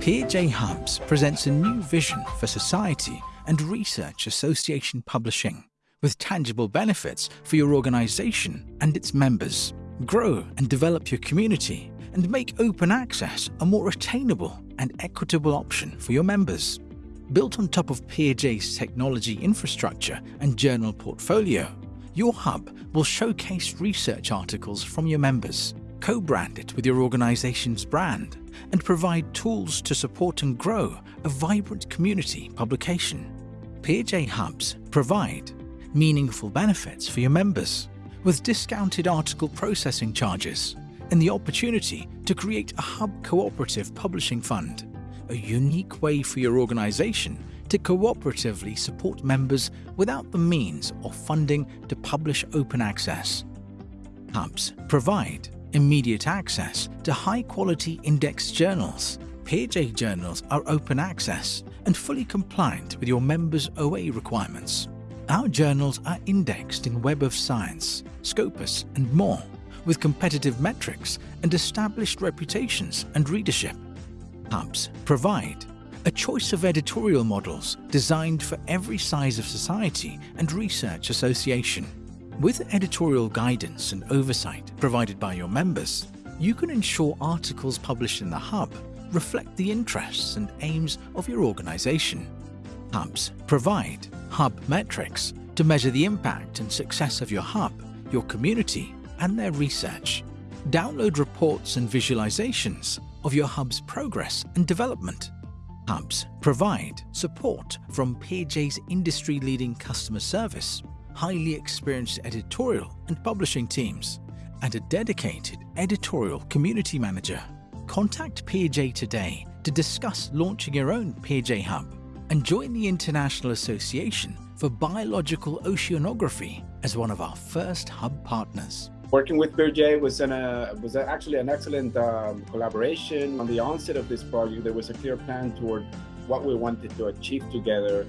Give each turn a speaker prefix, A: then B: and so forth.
A: PeerJ Hubs presents a new vision for society and research association publishing with tangible benefits for your organization and its members. Grow and develop your community and make open access a more attainable and equitable option for your members. Built on top of PeerJ's technology infrastructure and journal portfolio, your hub will showcase research articles from your members, co-brand it with your organization's brand, and provide tools to support and grow a vibrant community publication. PeerJ Hubs provide meaningful benefits for your members with discounted article processing charges and the opportunity to create a hub cooperative publishing fund, a unique way for your organization to cooperatively support members without the means or funding to publish open access. Hubs provide immediate access to high-quality indexed journals. PeerJ journals are open access and fully compliant with your members' OA requirements. Our journals are indexed in Web of Science, Scopus and more, with competitive metrics and established reputations and readership. Hubs provide a choice of editorial models designed for every size of society and research association. With editorial guidance and oversight provided by your members, you can ensure articles published in the Hub reflect the interests and aims of your organization. Hubs provide Hub metrics to measure the impact and success of your Hub, your community, and their research. Download reports and visualizations of your Hub's progress and development. Hubs provide support from PeerJ's industry-leading customer service, highly experienced editorial and publishing teams, and a dedicated editorial community manager. Contact PeerJ today to discuss launching your own PeerJ Hub and join the International Association for Biological Oceanography as one of our first hub partners.
B: Working with PeerJ was, uh, was actually an excellent um, collaboration. On the onset of this project, there was a clear plan toward what we wanted to achieve together.